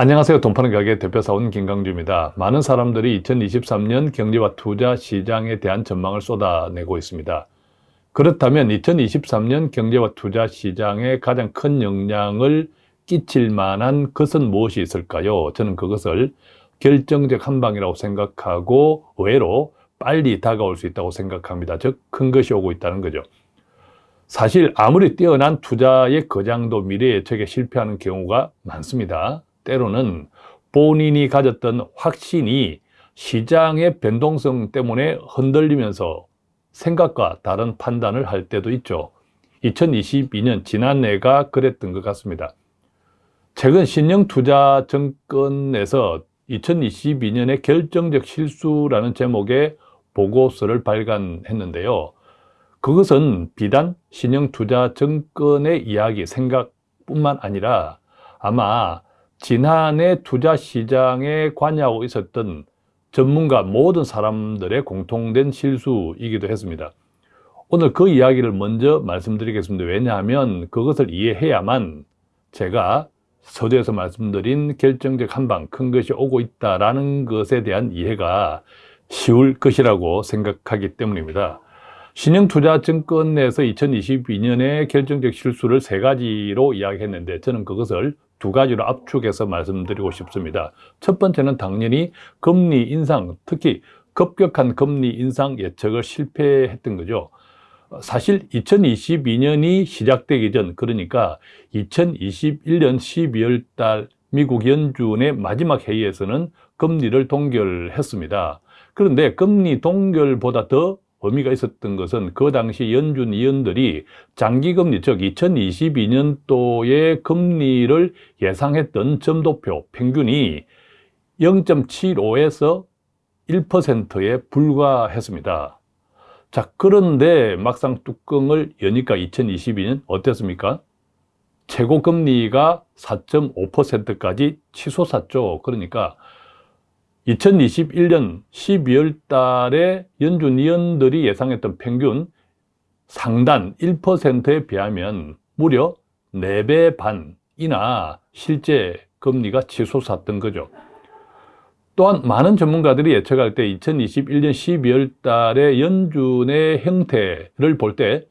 안녕하세요. 돈 파는 가게 대표사원 김강주입니다. 많은 사람들이 2023년 경제와 투자 시장에 대한 전망을 쏟아내고 있습니다. 그렇다면 2023년 경제와 투자 시장에 가장 큰 영향을 끼칠 만한 것은 무엇이 있을까요? 저는 그것을 결정적 한방이라고 생각하고 의외로 빨리 다가올 수 있다고 생각합니다. 즉, 큰 것이 오고 있다는 거죠. 사실 아무리 뛰어난 투자의 거장도 미래 예측에 실패하는 경우가 많습니다. 때로는 본인이 가졌던 확신이 시장의 변동성 때문에 흔들리면서 생각과 다른 판단을 할 때도 있죠. 2022년 지난해가 그랬던 것 같습니다. 최근 신영투자증권에서 2022년의 결정적 실수라는 제목의 보고서를 발간했는데요. 그것은 비단 신영투자증권의 이야기, 생각뿐만 아니라 아마 지난해 투자 시장에 관여하고 있었던 전문가 모든 사람들의 공통된 실수이기도 했습니다. 오늘 그 이야기를 먼저 말씀드리겠습니다. 왜냐하면 그것을 이해해야만 제가 서두에서 말씀드린 결정적 한방, 큰 것이 오고 있다는 것에 대한 이해가 쉬울 것이라고 생각하기 때문입니다. 신영투자증권 에서 2022년에 결정적 실수를 세 가지로 이야기했는데 저는 그것을 두 가지로 압축해서 말씀드리고 싶습니다. 첫 번째는 당연히 금리 인상, 특히 급격한 금리 인상 예측을 실패했던 거죠. 사실 2022년이 시작되기 전 그러니까 2021년 12월 달 미국 연준의 마지막 회의에서는 금리를 동결했습니다. 그런데 금리 동결보다 더 의미가 있었던 것은 그 당시 연준 위원들이 장기금리 즉 2022년도의 금리를 예상했던 점도표 평균이 0.75에서 1%에 불과했습니다. 자 그런데 막상 뚜껑을 여니까 2022년 어땠습니까? 최고금리가 4.5%까지 치솟았죠. 그러니까 2021년 12월 달에 연준 위원들이 예상했던 평균 상단 1%에 비하면 무려 4배 반이나 실제 금리가 치솟았던 거죠. 또한 많은 전문가들이 예측할 때 2021년 12월 달에 연준의 형태를 볼 때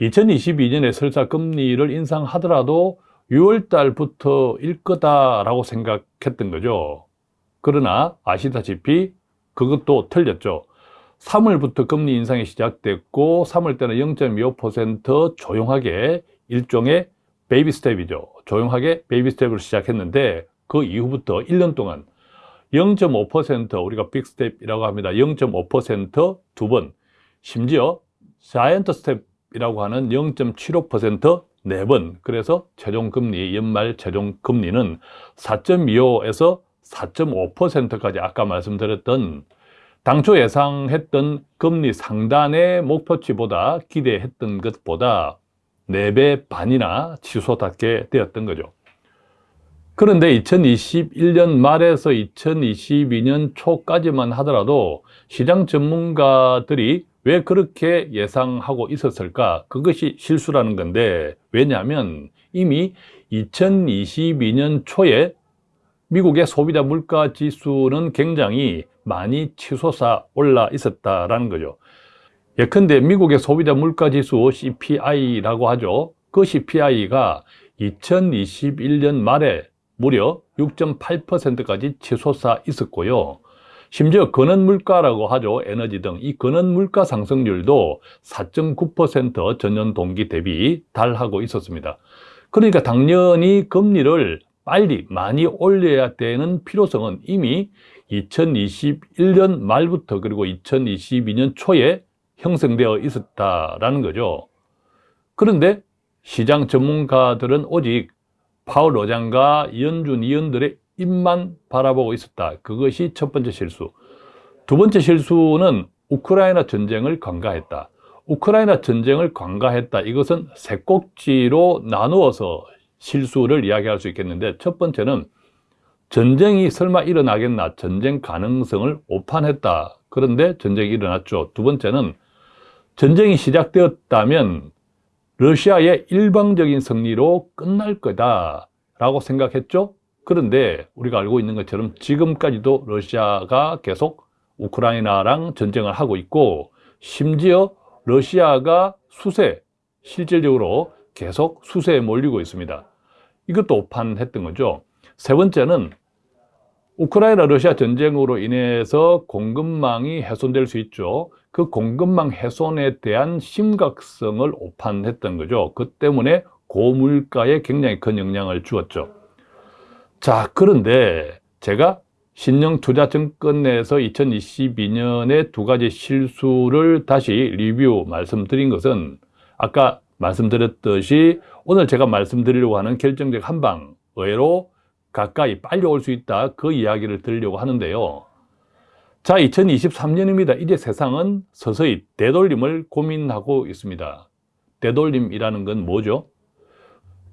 2022년에 설사 금리를 인상하더라도 6월 달부터일 거다라고 생각했던 거죠. 그러나 아시다시피 그것도 틀렸죠. 3월부터 금리 인상이 시작됐고 3월 때는 0.25% 조용하게 일종의 baby step이죠. 조용하게 baby step으로 시작했는데 그 이후부터 1년 동안 0.5% 우리가 big step이라고 합니다. 0.5%두 번, 심지어 giant step이라고 하는 0.75%네 번. 그래서 최종 금리, 연말 최종 금리는 4.25에서 4.5%까지 아까 말씀드렸던 당초 예상했던 금리 상단의 목표치보다 기대했던 것보다 4배 반이나 치솟았게 되었던 거죠. 그런데 2021년 말에서 2022년 초까지만 하더라도 시장 전문가들이 왜 그렇게 예상하고 있었을까? 그것이 실수라는 건데 왜냐하면 이미 2022년 초에 미국의 소비자 물가 지수는 굉장히 많이 치솟아 올라 있었다라는 거죠. 예컨대 미국의 소비자 물가 지수 CPI라고 하죠. 그 CPI가 2021년 말에 무려 6.8%까지 치솟아 있었고요. 심지어 근원 물가라고 하죠. 에너지 등 이 근원 물가 상승률도 4.9% 전년 동기 대비 달하고 있었습니다. 그러니까 당연히 금리를 빨리 많이 올려야 되는 필요성은 이미 2021년 말부터 그리고 2022년 초에 형성되어 있었다라는 거죠. 그런데 시장 전문가들은 오직 파월 의장과 연준 위원들의 입만 바라보고 있었다. 그것이 첫 번째 실수. 두 번째 실수는 우크라이나 전쟁을 관가했다. 우크라이나 전쟁을 관가했다. 이것은 세 꼭지로 나누어서 실수를 이야기할 수 있겠는데 첫 번째는 전쟁이 설마 일어나겠나? 전쟁 가능성을 오판했다. 그런데 전쟁이 일어났죠. 두 번째는 전쟁이 시작되었다면 러시아의 일방적인 승리로 끝날 거다 라고 생각했죠. 그런데 우리가 알고 있는 것처럼 지금까지도 러시아가 계속 우크라이나랑 전쟁을 하고 있고 심지어 러시아가 수세, 실질적으로 계속 수세에 몰리고 있습니다. 이것도 오판했던 거죠. 세 번째는 우크라이나 러시아 전쟁으로 인해서 공급망이 훼손될 수 있죠. 그 공급망 훼손에 대한 심각성을 오판했던 거죠. 그 때문에 고물가에 굉장히 큰 영향을 주었죠. 자, 그런데 제가 신영투자증권에서 2022년에 두 가지 실수를 다시 리뷰 말씀드린 것은 아까 말씀드렸듯이 오늘 제가 말씀드리려고 하는 결정적 한방 의외로 가까이 빨리 올 수 있다 그 이야기를 드리려고 하는데요. 자 2023년입니다. 이제 세상은 서서히 되돌림을 고민하고 있습니다. 되돌림이라는 건 뭐죠?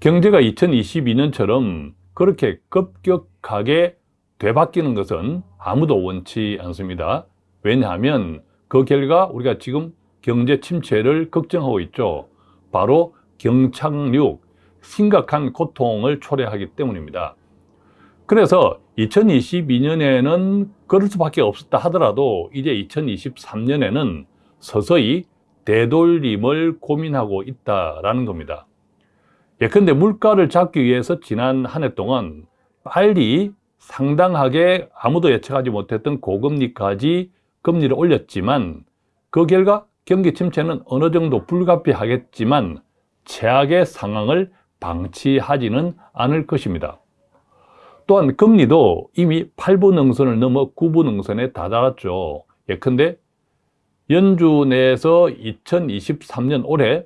경제가 2022년처럼 그렇게 급격하게 되바뀌는 것은 아무도 원치 않습니다. 왜냐하면 그 결과 우리가 지금 경제 침체를 걱정하고 있죠 바로 경착륙, 심각한 고통을 초래하기 때문입니다. 그래서 2022년에는 그럴 수밖에 없었다 하더라도 이제 2023년에는 서서히 되돌림을 고민하고 있다라는 겁니다. 예컨대 물가를 잡기 위해서 지난 한 해 동안 빨리 상당하게 아무도 예측하지 못했던 고금리까지 금리를 올렸지만 그 결과 경기 침체는 어느 정도 불가피하겠지만 최악의 상황을 방치하지는 않을 것입니다. 또한 금리도 이미 8분 능선을 넘어 9분 능선에 다다랐죠. 예컨대 연주 내에서 2023년 올해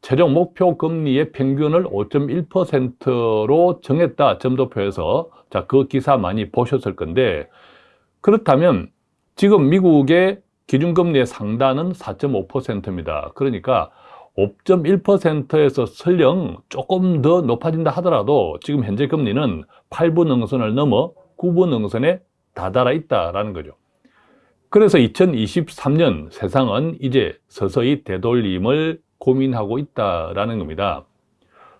최종 목표 금리의 평균을 5.1%로 정했다 점도표에서 자 그 기사 많이 보셨을 건데 그렇다면 지금 미국의 기준금리의 상단은 4.5%입니다. 그러니까 5.1%에서 설령 조금 더 높아진다 하더라도 지금 현재 금리는 8분 응선을 넘어 9분 응선에 다다라 있다라는 거죠. 그래서 2023년 세상은 이제 서서히 되돌림을 고민하고 있다라는 겁니다.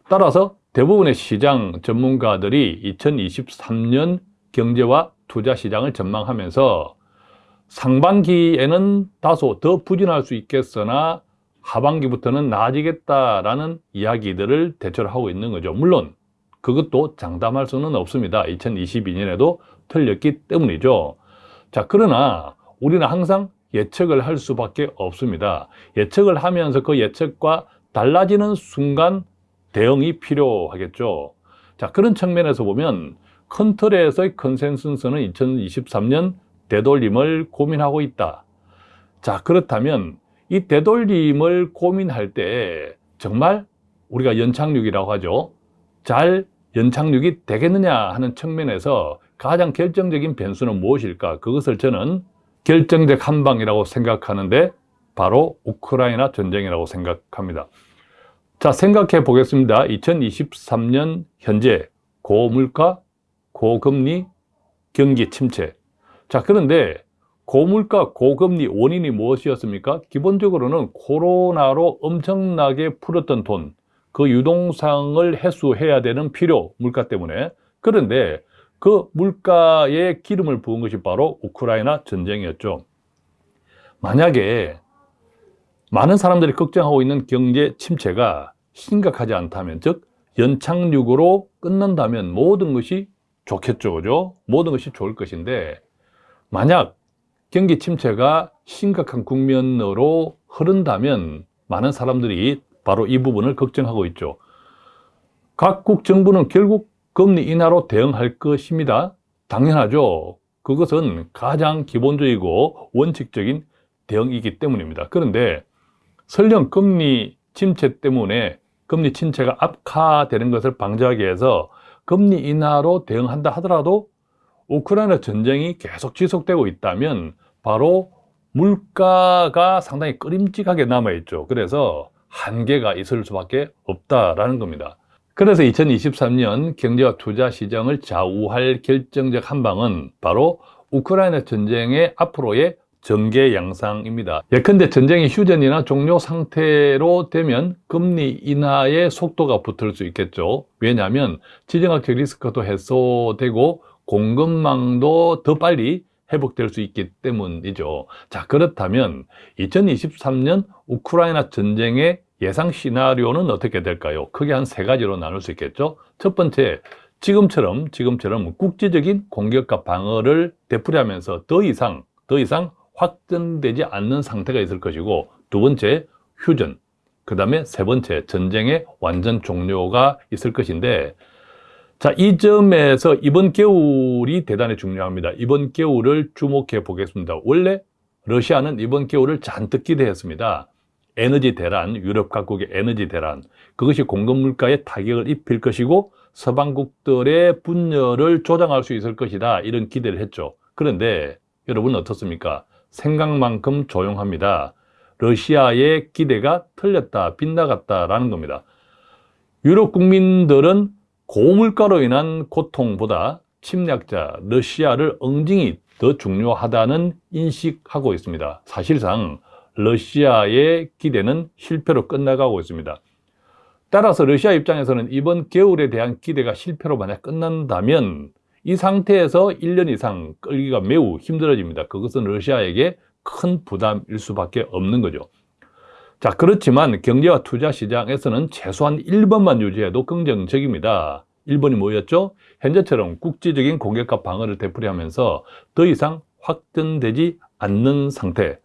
따라서 대부분의 시장 전문가들이 2023년 경제와 투자 시장을 전망하면서 상반기에는 다소 더 부진할 수 있겠으나 하반기부터는 나아지겠다라는 이야기들을 대처를 하고 있는 거죠. 물론 그것도 장담할 수는 없습니다. 2022년에도 틀렸기 때문이죠. 자, 그러나 우리는 항상 예측을 할 수밖에 없습니다. 예측을 하면서 그 예측과 달라지는 순간 대응이 필요하겠죠. 자, 그런 측면에서 보면 큰 틀에서의 컨센서스는 2023년 되돌림을 고민하고 있다. 자, 그렇다면 이 되돌림을 고민할 때 정말 우리가 연착륙이라고 하죠. 잘 연착륙이 되겠느냐 하는 측면에서 가장 결정적인 변수는 무엇일까? 그것을 저는 결정적 한방이라고 생각하는데 바로 우크라이나 전쟁이라고 생각합니다. 자, 생각해 보겠습니다. 2023년 현재 고물가, 고금리, 경기 침체. 자, 그런데 고물가, 고금리 원인이 무엇이었습니까? 기본적으로는 코로나로 엄청나게 풀었던 돈, 그 유동성을 해소해야 되는 필요, 물가 때문에. 그런데 그 물가에 기름을 부은 것이 바로 우크라이나 전쟁이었죠. 만약에 많은 사람들이 걱정하고 있는 경제 침체가 심각하지 않다면, 즉 연착륙으로 끝난다면 모든 것이 좋겠죠, 그죠? 모든 것이 좋을 것인데 만약 경기 침체가 심각한 국면으로 흐른다면 많은 사람들이 바로 이 부분을 걱정하고 있죠. 각국 정부는 결국 금리 인하로 대응할 것입니다. 당연하죠. 그것은 가장 기본적이고 원칙적인 대응이기 때문입니다. 그런데 설령 금리 침체 때문에 금리 침체가 악화되는 것을 방지하기 위해서 금리 인하로 대응한다 하더라도 우크라이나 전쟁이 계속 지속되고 있다면 바로 물가가 상당히 끄림직하게 남아있죠. 그래서 한계가 있을 수밖에 없다라는 겁니다. 그래서 2023년 경제와 투자 시장을 좌우할 결정적 한방은 바로 우크라이나 전쟁의 앞으로의 전개 양상입니다. 예컨대 전쟁이 휴전이나 종료 상태로 되면 금리 인하의 속도가 붙을 수 있겠죠. 왜냐하면 지정학적 리스크도 해소되고 공급망도 더 빨리 회복될 수 있기 때문이죠. 자, 그렇다면 2023년 우크라이나 전쟁의 예상 시나리오는 어떻게 될까요? 크게 한 세 가지로 나눌 수 있겠죠. 첫 번째, 지금처럼 지금처럼 국제적인 공격과 방어를 되풀이하면서 더 이상 더 이상 확전되지 않는 상태가 있을 것이고 두 번째 휴전 그 다음에 세 번째 전쟁의 완전 종료가 있을 것인데 자, 이 점에서 이번 겨울이 대단히 중요합니다. 이번 겨울을 주목해 보겠습니다. 원래 러시아는 이번 겨울을 잔뜩 기대했습니다. 에너지 대란, 유럽 각국의 에너지 대란, 그것이 공급 물가에 타격을 입힐 것이고 서방국들의 분열을 조장할 수 있을 것이다. 이런 기대를 했죠. 그런데 여러분 어떻습니까? 생각만큼 조용합니다. 러시아의 기대가 틀렸다, 빗나갔다라는 겁니다. 유럽 국민들은 고물가로 인한 고통보다 침략자 러시아를 응징이 더 중요하다는 인식하고 있습니다. 사실상 러시아의 기대는 실패로 끝나가고 있습니다. 따라서 러시아 입장에서는 이번 겨울에 대한 기대가 실패로 만약 끝난다면 이 상태에서 1년 이상 끌기가 매우 힘들어집니다. 그것은 러시아에게 큰 부담일 수밖에 없는 거죠. 자, 그렇지만 경제와 투자 시장에서는 최소한 1번만 유지해도 긍정적입니다. 1번이 뭐였죠? 현재처럼 국제적인 공격과 방어를 되풀이하면서 더 이상 확전되지 않는 상태.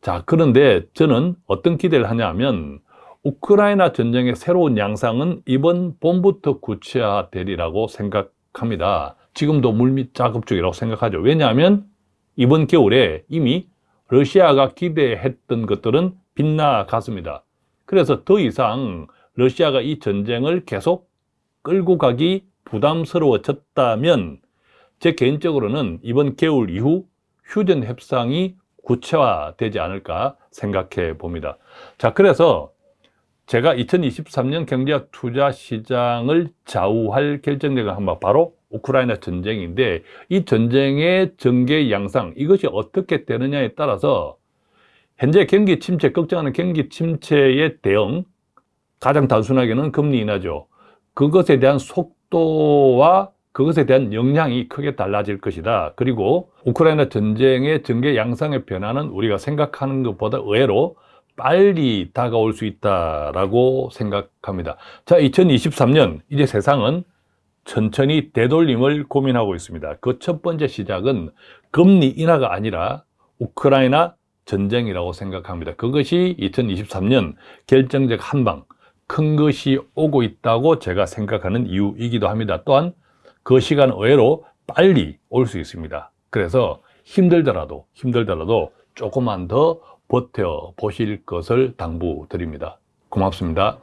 자, 그런데 저는 어떤 기대를 하냐면 우크라이나 전쟁의 새로운 양상은 이번 봄부터 구체화되리라고 생각합니다. 지금도 물밑 작업 중이라고 생각하죠. 왜냐하면 이번 겨울에 이미 러시아가 기대했던 것들은 빗나갔습니다. 그래서 더 이상 러시아가 이 전쟁을 계속 끌고 가기 부담스러워졌다면 제 개인적으로는 이번 겨울 이후 휴전 협상이 구체화되지 않을까 생각해 봅니다. 자, 그래서 제가 2023년 경제와 투자 시장을 좌우할 결정적인 한번 바로 우크라이나 전쟁인데 이 전쟁의 전개 양상 이것이 어떻게 되느냐에 따라서 현재 경기 침체 걱정하는 경기 침체의 대응 가장 단순하게는 금리 인하죠. 그것에 대한 속도와 그것에 대한 영향이 크게 달라질 것이다. 그리고 우크라이나 전쟁의 전개 양상의 변화는 우리가 생각하는 것보다 의외로 빨리 다가올 수 있다라고 생각합니다. 자, 2023년 이제 세상은 천천히 되돌림을 고민하고 있습니다. 그 첫 번째 시작은 금리 인하가 아니라 우크라이나 전쟁이라고 생각합니다. 그것이 2023년 결정적 한방, 큰 것이 오고 있다고 제가 생각하는 이유이기도 합니다. 또한 그 시간 의외로 빨리 올 수 있습니다. 그래서 힘들더라도 힘들더라도 조금만 더 버텨 보실 것을 당부드립니다. 고맙습니다.